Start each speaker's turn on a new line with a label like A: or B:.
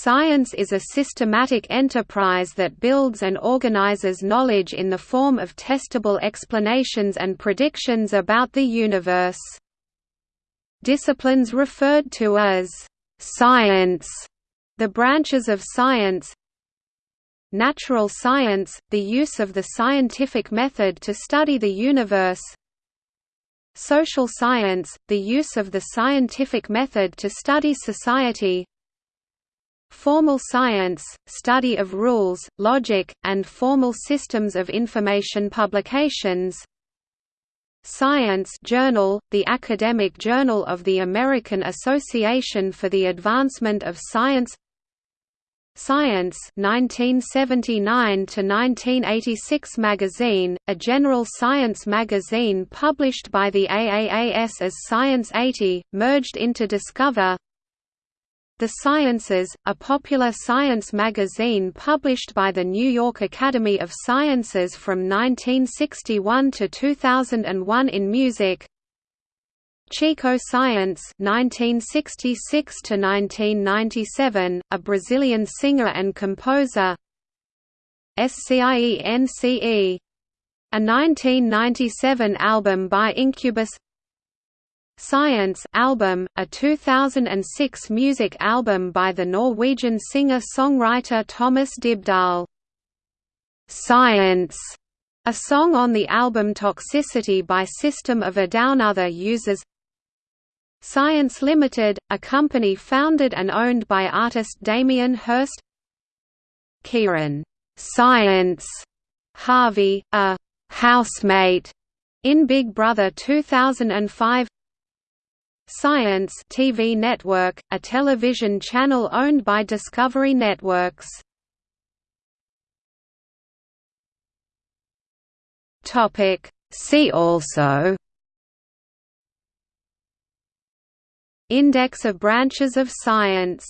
A: Science is a systematic enterprise that builds and organizes knowledge in the form of testable explanations and predictions about the universe. Disciplines referred to as science, the branches of science Natural science, the use of the scientific method to study the universe Social science, the use of the scientific method to study society Formal science, study of rules, logic, and formal systems of information publications. Science Journal, the academic journal of the American Association for the Advancement of Science. Science 1979 to 1986 magazine, a general science magazine published by the AAAS as Science 80, merged into Discover the Sciences, a popular science magazine published by the New York Academy of Sciences from 1961 to 2001 in music. Chico Science 1966 to 1997 a Brazilian singer and composer. SCIENCE a 1997 album by Incubus Science album, a 2006 music album by the Norwegian singer-songwriter Thomas Dybdahl. Science, a song on the album Toxicity by System of a Down other uses Science Limited, a company founded and owned by artist Damien Hirst. Kieron Science Harvey, a housemate in Big Brother 2005 Science TV network, a television channel owned by Discovery Networks. Topic. See also. Index of branches of science